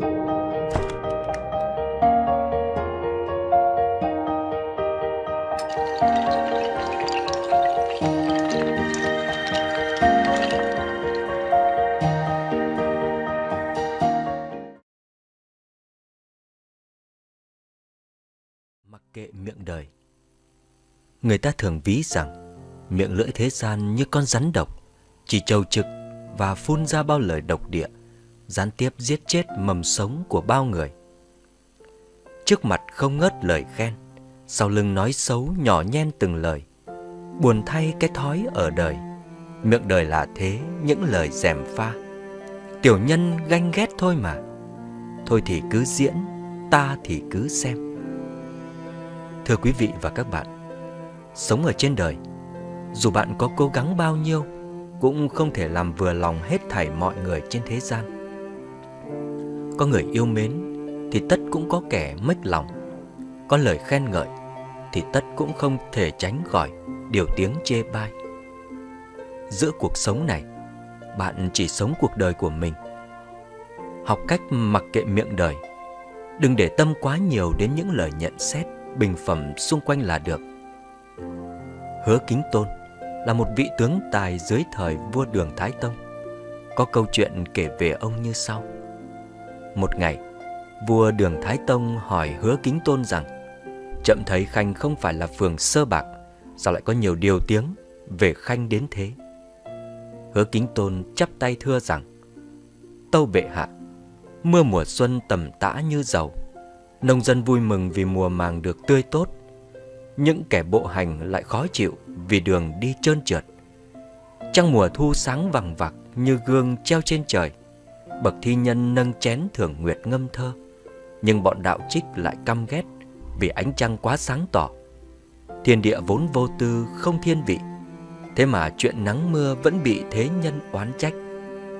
Mặc kệ miệng đời. Người ta thường ví rằng, Miệng lưỡi thế gian như con rắn độc, Chỉ trầu trực và phun ra bao lời độc địa. Gián tiếp giết chết mầm sống của bao người. Trước mặt không ngớt lời khen Sau lưng nói xấu nhỏ nhen từng lời Buồn thay cái thói ở đời Miệng đời là thế những lời dèm pha. Tiểu nhân ganh ghét thôi mà Thôi thì cứ diễn Ta thì cứ xem. Thưa quý vị và các bạn, sống ở trên đời, dù bạn có cố gắng bao nhiêu, cũng không thể làm vừa lòng hết thảy mọi người trên thế gian. Có người yêu mến thì tất cũng có kẻ mếch lòng. Có lời khen ngợi thì tất cũng không thể tránh khỏi điều tiếng chê bai. Giữa cuộc sống này, bạn chỉ sống cuộc đời của mình. Học cách mặc kệ miệng đời, đừng để tâm quá nhiều đến những lời nhận xét bình phẩm xung quanh là được. Hứa Kính Tôn là một vị tướng tài dưới thời vua Đường Thái Tông. Có câu chuyện kể về ông như sau. Một ngày, vua Đường Thái Tông hỏi Hứa Kính Tôn rằng Chậm thấy Khanh không phải là phường sơ bạc, sao lại có nhiều điều tiếng về Khanh đến thế? Hứa Kính Tôn chắp tay thưa rằng Tâu bệ hạ, mưa mùa xuân tầm tã như dầu, Nông dân vui mừng vì mùa màng được tươi tốt Những kẻ bộ hành lại khó chịu vì đường đi trơn trượt Trăng mùa thu sáng vằng vặc như gương treo trên trời Bậc thi nhân nâng chén thưởng nguyệt ngâm thơ Nhưng bọn đạo trích lại căm ghét vì ánh trăng quá sáng tỏ Thiên địa vốn vô tư không thiên vị Thế mà chuyện nắng mưa vẫn bị thế nhân oán trách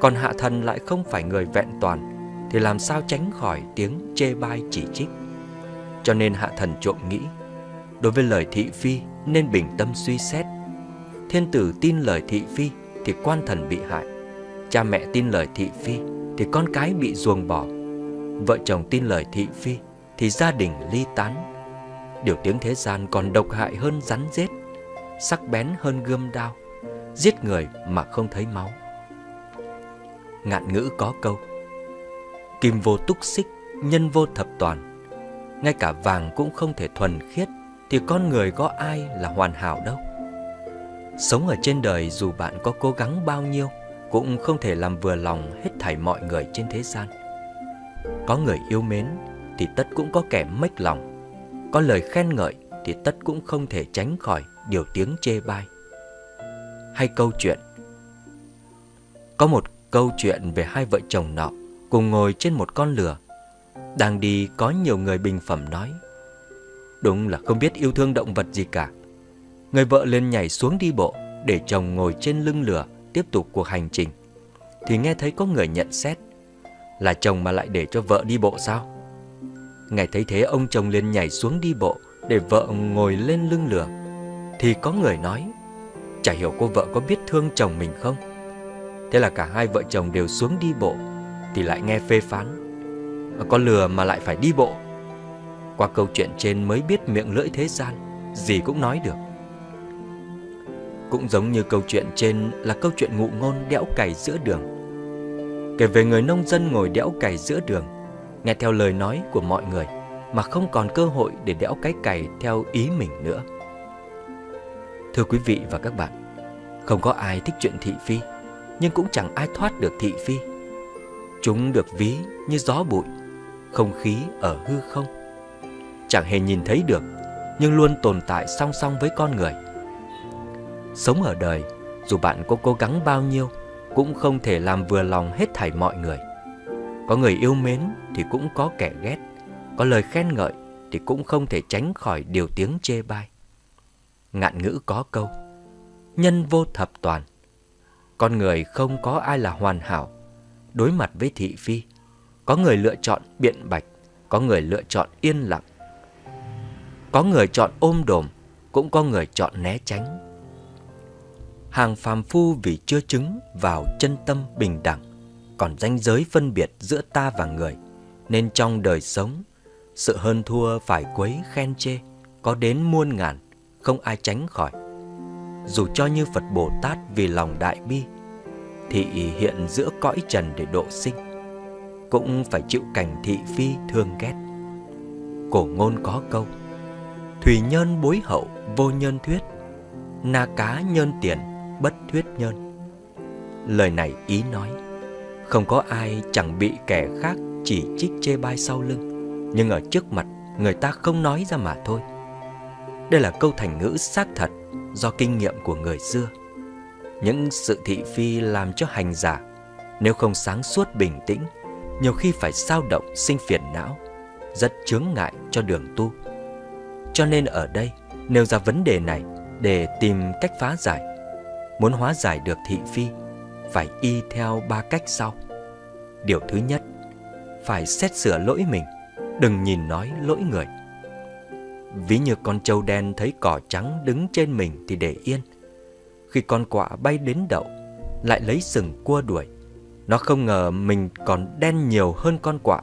Còn hạ thần lại không phải người vẹn toàn thì làm sao tránh khỏi tiếng chê bai chỉ trích. Cho nên hạ thần trộm nghĩ, đối với lời thị phi nên bình tâm suy xét. Thiên tử tin lời thị phi thì quan thần bị hại. Cha mẹ tin lời thị phi thì con cái bị ruồng bỏ. Vợ chồng tin lời thị phi thì gia đình ly tán. Điều tiếng thế gian còn độc hại hơn rắn rết, sắc bén hơn gươm đao, giết người mà không thấy máu. Ngạn ngữ có câu Kim vô túc xích, nhân vô thập toàn Ngay cả vàng cũng không thể thuần khiết Thì con người có ai là hoàn hảo đâu Sống ở trên đời dù bạn có cố gắng bao nhiêu cũng không thể làm vừa lòng hết thảy mọi người trên thế gian. Có người yêu mến thì tất cũng có kẻ mếch lòng. Có lời khen ngợi thì tất cũng không thể tránh khỏi điều tiếng chê bai. Hay câu chuyện, Có một câu chuyện về hai vợ chồng nọ cùng ngồi trên một con lừa. Đang đi có nhiều người bình phẩm nói, Đúng là không biết yêu thương động vật gì cả. Người vợ lên nhảy xuống đi bộ Để chồng ngồi trên lưng lừa Tiếp tục cuộc hành trình, Thì nghe thấy có người nhận xét Là chồng mà lại để cho vợ đi bộ sao? Ngày thấy thế, ông chồng liền nhảy xuống đi bộ Để vợ ngồi lên lưng lừa Thì có người nói, Chả hiểu cô vợ có biết thương chồng mình không? Thế là cả hai vợ chồng đều xuống đi bộ, thì lại nghe phê phán à, có lừa mà lại phải đi bộ. Qua câu chuyện trên mới biết miệng lưỡi thế gian, Gì cũng nói được. Cũng giống như câu chuyện trên là câu chuyện ngụ ngôn đẽo cày giữa đường Kể về người nông dân ngồi đẽo cày giữa đường Nghe theo lời nói của mọi người Mà không còn cơ hội để đẽo cái cày theo ý mình nữa Thưa quý vị và các bạn Không có ai thích chuyện thị phi Nhưng cũng chẳng ai thoát được thị phi Chúng được ví như gió bụi, không khí ở hư không. Chẳng hề nhìn thấy được, nhưng luôn tồn tại song song với con người. Sống ở đời, dù bạn có cố gắng bao nhiêu, cũng không thể làm vừa lòng hết thảy mọi người. Có người yêu mến thì cũng có kẻ ghét, có lời khen ngợi thì cũng không thể tránh khỏi điều tiếng chê bai. Ngạn ngữ có câu, nhân vô thập toàn. Con người không có ai là hoàn hảo, đối mặt với thị phi. Có người lựa chọn biện bạch, có người lựa chọn yên lặng. Có người chọn ôm đồm, cũng có người chọn né tránh. Hàng phàm phu vì chưa chứng vào chân tâm bình đẳng, còn ranh giới phân biệt giữa ta và người Nên trong đời sống Sự hơn thua phải quấy khen chê Có đến muôn ngàn Không ai tránh khỏi. Dù cho như Phật Bồ Tát vì lòng đại bi Thị hiện giữa cõi trần để độ sinh Cũng phải chịu cảnh thị phi thương ghét. Cổ ngôn có câu Thủy nhân bối hậu vô nhân thuyết Na cá nhân tiền bất thuyết nhân. Lời này ý nói, Không có ai chẳng bị kẻ khác chỉ trích chê bai sau lưng, Nhưng ở trước mặt người ta không nói ra mà thôi. Đây là câu thành ngữ xác thật do kinh nghiệm của người xưa. Những sự thị phi làm cho hành giả, Nếu không sáng suốt bình tĩnh, Nhiều khi phải sao động, sinh phiền não, Rất chướng ngại cho đường tu. Cho nên ở đây nêu ra vấn đề này để tìm cách phá giải. Muốn hóa giải được thị phi, phải y theo ba cách sau. Điều thứ nhất, phải xét sửa lỗi mình, đừng nhìn nói lỗi người. Ví như con trâu đen thấy cỏ trắng đứng trên mình thì để yên. Khi con quạ bay đến đậu, lại lấy sừng cua đuổi. Nó không ngờ mình còn đen nhiều hơn con quạ.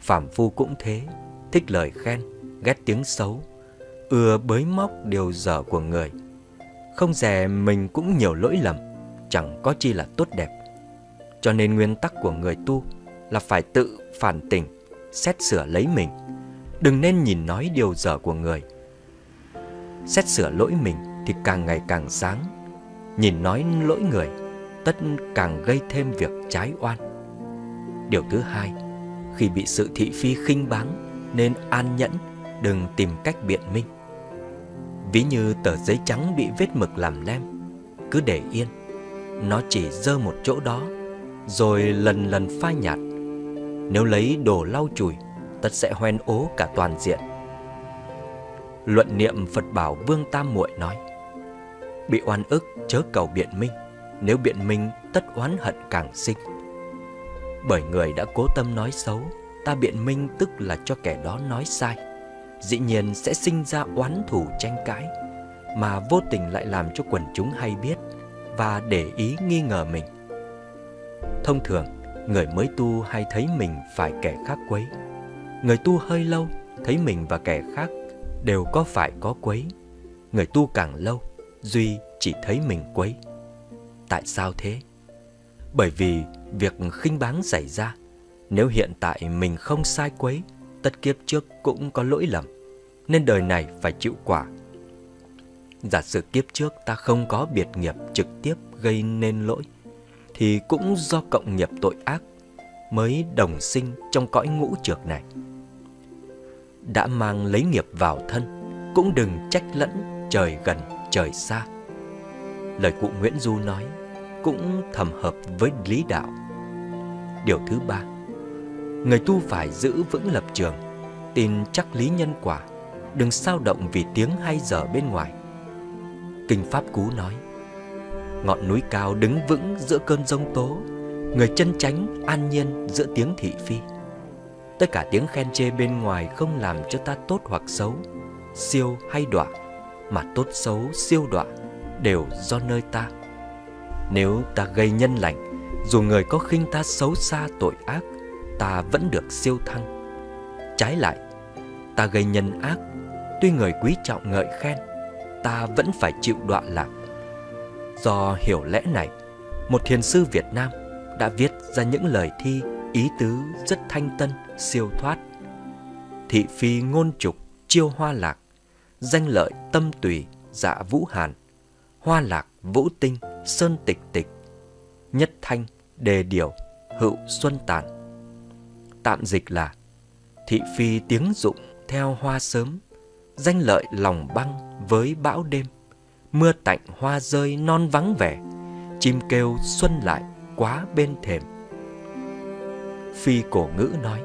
Phạm phu cũng thế, thích lời khen, ghét tiếng xấu, ưa bới móc điều dở của người. Không dè mình cũng nhiều lỗi lầm, chẳng có chi là tốt đẹp. Cho nên nguyên tắc của người tu là phải tự phản tỉnh, xét sửa lấy mình. Đừng nên nhìn nói điều dở của người. Xét sửa lỗi mình thì càng ngày càng sáng. Nhìn nói lỗi người, tất càng gây thêm việc trái oan. Điều thứ hai, khi bị sự thị phi khinh báng nên an nhẫn, đừng tìm cách biện minh. Ví như tờ giấy trắng bị vết mực làm lem Cứ để yên. Nó chỉ dơ một chỗ đó, Rồi lần lần phai nhạt. Nếu lấy đồ lau chùi, Tất sẽ hoen ố cả toàn diện. Luận niệm Phật bảo Vương Tam Muội nói, Bị oan ức chớ cầu biện minh. Nếu biện minh, tất oán hận càng sinh. Bởi người đã cố tâm nói xấu, Ta biện minh tức là cho kẻ đó nói sai dĩ nhiên sẽ sinh ra oán thù tranh cãi, mà vô tình lại làm cho quần chúng hay biết và để ý nghi ngờ mình. Thông thường, người mới tu hay thấy mình phải kẻ khác quấy. Người tu hơi lâu thấy mình và kẻ khác đều có phải có quấy. Người tu càng lâu, Duy chỉ thấy mình quấy. Tại sao thế? Bởi vì việc khinh báng xảy ra, nếu hiện tại mình không sai quấy tất kiếp trước cũng có lỗi lầm, nên đời này phải chịu quả. Giả sử kiếp trước ta không có biệt nghiệp trực tiếp gây nên lỗi, thì cũng do cộng nghiệp tội ác mới đồng sinh trong cõi ngũ trược này. Đã mang lấy nghiệp vào thân, cũng đừng trách lẫn trời gần trời xa. Lời cụ Nguyễn Du nói cũng thầm hợp với lý đạo. Điều thứ ba, người tu phải giữ vững lập trường, tin chắc lý nhân quả, đừng sao động vì tiếng hay dở bên ngoài. Kinh Pháp Cú nói, ngọn núi cao đứng vững giữa cơn giông tố, người chân chánh an nhiên giữa tiếng thị phi. Tất cả tiếng khen chê bên ngoài không làm cho ta tốt hoặc xấu, siêu hay đọa, mà tốt xấu siêu đọa đều do nơi ta. Nếu ta gây nhân lành, dù người có khinh ta xấu xa tội ác, ta vẫn được siêu thăng. Trái lại, ta gây nhân ác, tuy người quý trọng ngợi khen, ta vẫn phải chịu đọa lạc. Do hiểu lẽ này, một thiền sư Việt Nam đã viết ra những lời thi ý tứ rất thanh tân, siêu thoát. Thị phi ngôn trục, chiêu hoa lạc, danh lợi tâm tùy, dạ vũ hàn, hoa lạc vũ tinh, sơn tịch tịch, nhất thanh, đề điều, hữu xuân tàn tạm dịch là thị phi tiếng dụng theo hoa sớm, danh lợi lòng băng với bão đêm, mưa tạnh hoa rơi non vắng vẻ, chim kêu xuân lại quá bên thềm. Phi cổ ngữ nói,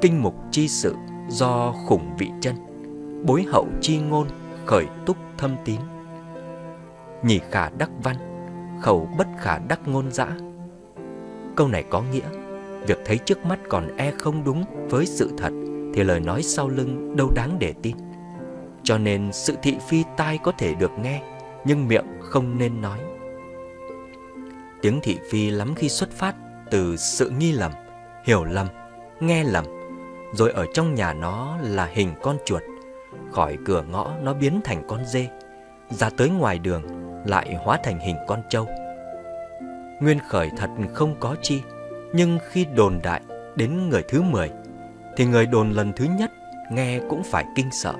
kinh mục chi sự do khủng vị chân, bối hậu chi ngôn khởi túc thâm tín. Nhỉ khả đắc văn, khẩu bất khả đắc ngôn dã. Câu này có nghĩa Việc thấy trước mắt còn e không đúng với sự thật thì lời nói sau lưng đâu đáng để tin Cho nên sự thị phi tai có thể được nghe Nhưng miệng không nên nói Tiếng thị phi lắm khi xuất phát từ sự nghi lầm, hiểu lầm nghe lầm, rồi ở trong nhà nó là hình con chuột, khỏi cửa ngõ nó biến thành con dê, ra tới ngoài đường lại hóa thành hình con trâu. Nguyên khởi thật không có chi, nhưng khi đồn đại đến người thứ 10 thì người đồn lần thứ nhất nghe cũng phải kinh sợ.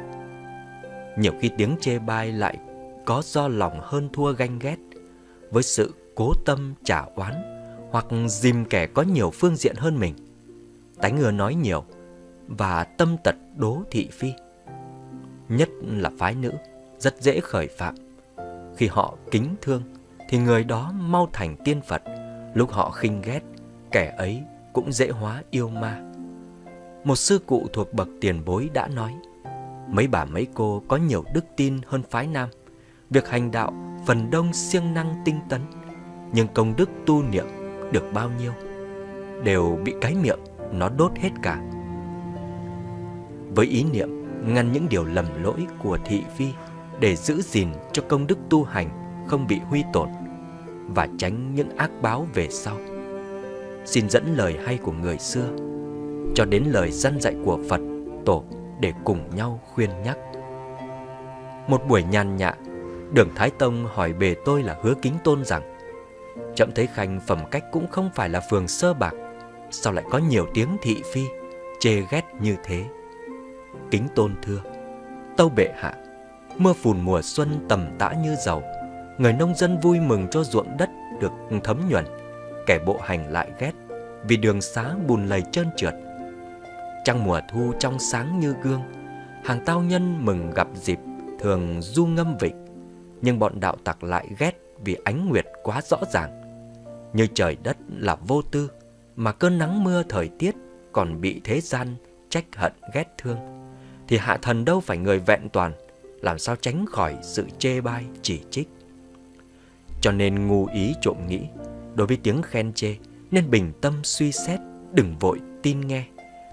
Nhiều khi tiếng chê bai lại có do lòng hơn thua ganh ghét với sự cố tâm trả oán hoặc dìm kẻ có nhiều phương diện hơn mình. Tánh ngừa nói nhiều và tâm tật đố thị phi. Nhất là phái nữ, rất dễ khởi phạm. Khi họ kính thương thì người đó mau thành tiên Phật, lúc họ khinh ghét, kẻ ấy cũng dễ hóa yêu ma. Một sư cụ thuộc bậc tiền bối đã nói, mấy bà mấy cô có nhiều đức tin hơn phái nam, việc hành đạo phần đông siêng năng tinh tấn, nhưng công đức tu niệm được bao nhiêu đều bị cái miệng nó đốt hết cả. Với ý niệm ngăn những điều lầm lỗi của thị phi để giữ gìn cho công đức tu hành không bị huy tổn và tránh những ác báo về sau. Xin dẫn lời hay của người xưa cho đến lời dân dạy của Phật tổ để cùng nhau khuyên nhắc. Một buổi nhàn nhạ, Đường Thái Tông hỏi bề tôi là hứa kính tôn rằng Chậm thấy khanh phẩm cách cũng không phải là phường sơ bạc Sao lại có nhiều tiếng thị phi Chê ghét như thế Kính tôn thưa Tâu bệ hạ Mưa phùn mùa xuân tầm tã như dầu Người nông dân vui mừng cho ruộng đất được thấm nhuần Kẻ bộ hành lại ghét Vì đường xá bùn lầy trơn trượt Trăng mùa thu trong sáng như gương, Hàng tao nhân mừng gặp dịp Thường du ngâm vịnh, Nhưng bọn đạo tặc lại ghét Vì ánh nguyệt quá rõ ràng. Như trời đất là vô tư, Mà cơn nắng mưa thời tiết Còn bị thế gian trách hận ghét thương, Thì hạ thần đâu phải người vẹn toàn, Làm sao tránh khỏi sự chê bai, chỉ trích. Cho nên ngu ý trộm nghĩ, Đối với tiếng khen chê, Nên bình tâm suy xét, Đừng vội tin nghe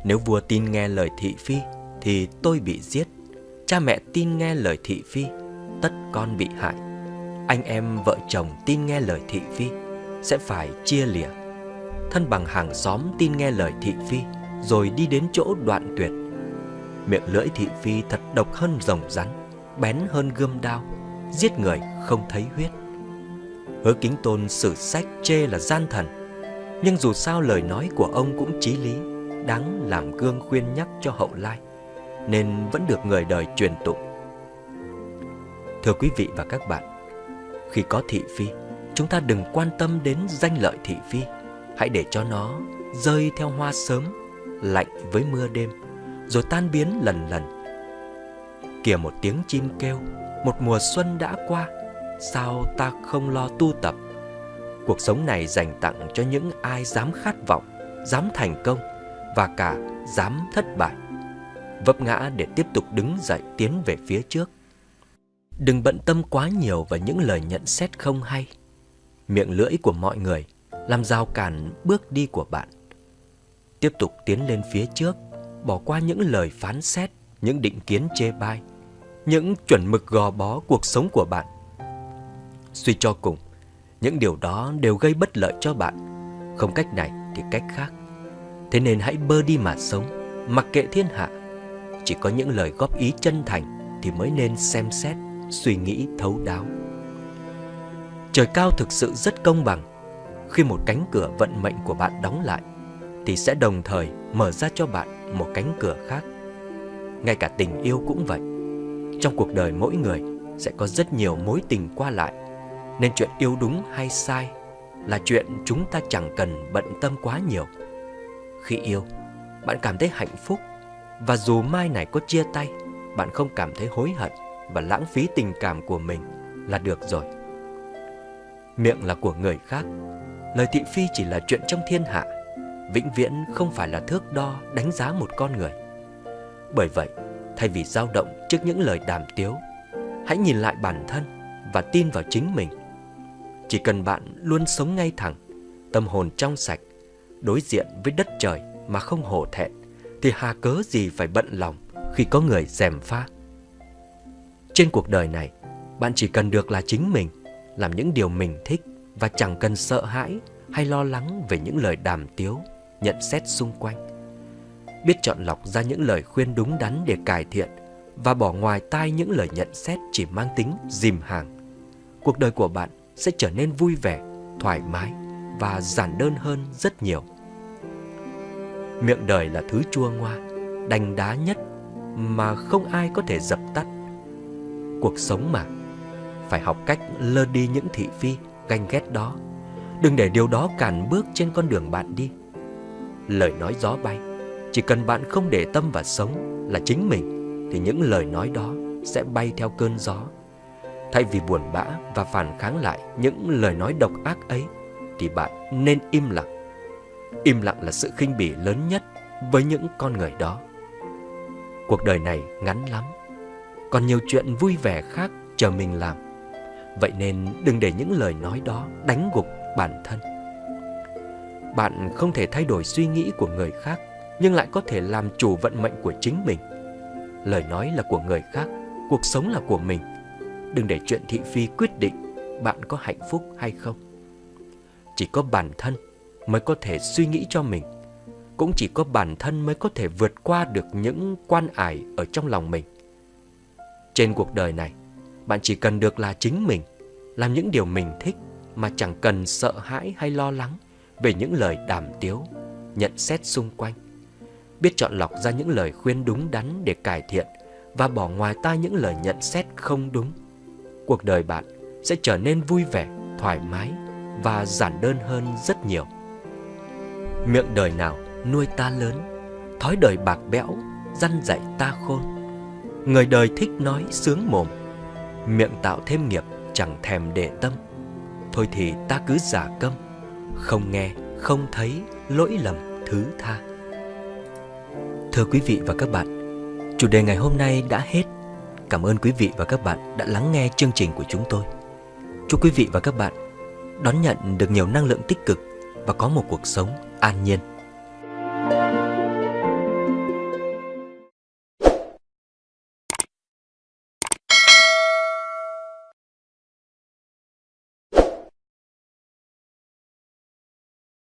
nếu vua tin nghe lời thị phi, Thì tôi bị giết. Cha mẹ tin nghe lời thị phi, Tất con bị hại. Anh em vợ chồng tin nghe lời thị phi, Sẽ phải chia lìa. Thân bằng hàng xóm tin nghe lời thị phi, Rồi đi đến chỗ đoạn tuyệt. Miệng lưỡi thị phi thật độc hơn rồng rắn, Bén hơn gươm đao, Giết người không thấy huyết. Hứa kính tôn sử sách chê là gian thần, Nhưng dù sao lời nói của ông cũng chí lý đáng làm gương khuyên nhắc cho hậu lai, nên vẫn được người đời truyền tụng. Thưa quý vị và các bạn, khi có thị phi, chúng ta đừng quan tâm đến danh lợi thị phi, hãy để cho nó rơi theo hoa sớm, lạnh với mưa đêm, rồi tan biến lần lần. Kìa một tiếng chim kêu, một mùa xuân đã qua, sao ta không lo tu tập? Cuộc sống này dành tặng cho những ai dám khát vọng, dám thành công, và cả dám thất bại. Vấp ngã để tiếp tục đứng dậy tiến về phía trước. Đừng bận tâm quá nhiều vào những lời nhận xét không hay. Miệng lưỡi của mọi người làm rào cản bước đi của bạn. Tiếp tục tiến lên phía trước, bỏ qua những lời phán xét, những định kiến chê bai, những chuẩn mực gò bó cuộc sống của bạn. Suy cho cùng, những điều đó đều gây bất lợi cho bạn, không cách này thì cách khác. Thế nên hãy bơ đi mà sống. Mặc kệ thiên hạ, Chỉ có những lời góp ý chân thành Thì mới nên xem xét, Suy nghĩ, thấu đáo. Trời cao thực sự rất công bằng. Khi một cánh cửa vận mệnh của bạn đóng lại, Thì sẽ đồng thời mở ra cho bạn một cánh cửa khác. Ngay cả tình yêu cũng vậy. Trong cuộc đời mỗi người sẽ có rất nhiều mối tình qua lại. Nên chuyện yêu đúng hay sai Là chuyện chúng ta chẳng cần bận tâm quá nhiều khi yêu, bạn cảm thấy hạnh phúc và dù mai này có chia tay, bạn không cảm thấy hối hận và lãng phí tình cảm của mình là được rồi. Miệng là của người khác, lời thị phi chỉ là chuyện trong thiên hạ, vĩnh viễn không phải là thước đo đánh giá một con người. Bởi vậy, thay vì dao động trước những lời đàm tiếu, hãy nhìn lại bản thân và tin vào chính mình. Chỉ cần bạn luôn sống ngay thẳng, tâm hồn trong sạch đối diện với đất trời mà không hổ thẹn thì hà cớ gì phải bận lòng khi có người dèm pha. Trên cuộc đời này, bạn chỉ cần được là chính mình, làm những điều mình thích và chẳng cần sợ hãi hay lo lắng về những lời đàm tiếu, nhận xét xung quanh. biết chọn lọc ra những lời khuyên đúng đắn để cải thiện và bỏ ngoài tai những lời nhận xét chỉ mang tính dìm hàng. Cuộc đời của bạn sẽ trở nên vui vẻ, thoải mái và giản đơn hơn rất nhiều. Miệng đời là thứ chua ngoa, đành đá nhất mà không ai có thể dập tắt. Cuộc sống mà, phải học cách lơ đi những thị phi, ganh ghét đó. Đừng để điều đó cản bước trên con đường bạn đi. Lời nói gió bay, chỉ cần bạn không để tâm và sống là chính mình thì những lời nói đó sẽ bay theo cơn gió. Thay vì buồn bã và phản kháng lại những lời nói độc ác ấy thì bạn nên im lặng. Im lặng là sự khinh bỉ lớn nhất với những con người đó. Cuộc đời này ngắn lắm, còn nhiều chuyện vui vẻ khác chờ mình làm. Vậy nên đừng để những lời nói đó đánh gục bản thân. Bạn không thể thay đổi suy nghĩ của người khác, nhưng lại có thể làm chủ vận mệnh của chính mình. Lời nói là của người khác, cuộc sống là của mình. Đừng để chuyện thị phi quyết định bạn có hạnh phúc hay không. Chỉ có bản thân mới có thể suy nghĩ cho mình. Cũng chỉ có bản thân mới có thể vượt qua được những quan ải ở trong lòng mình. Trên cuộc đời này, bạn chỉ cần được là chính mình, làm những điều mình thích mà chẳng cần sợ hãi hay lo lắng về những lời đàm tiếu, nhận xét xung quanh. Biết chọn lọc ra những lời khuyên đúng đắn để cải thiện và bỏ ngoài tai những lời nhận xét không đúng. Cuộc đời bạn sẽ trở nên vui vẻ, thoải mái và giản đơn hơn rất nhiều. Miệng đời nào nuôi ta lớn, thói đời bạc bẽo, răn dạy ta khôn. Người đời thích nói sướng mồm, miệng tạo thêm nghiệp chẳng thèm để tâm. Thôi thì ta cứ giả câm, không nghe, không thấy, lỗi lầm thứ tha. Thưa quý vị và các bạn, chủ đề ngày hôm nay đã hết. Cảm ơn quý vị và các bạn đã lắng nghe chương trình của chúng tôi. Chúc quý vị và các bạn đón nhận được nhiều năng lượng tích cực và có một cuộc sống an nhiên.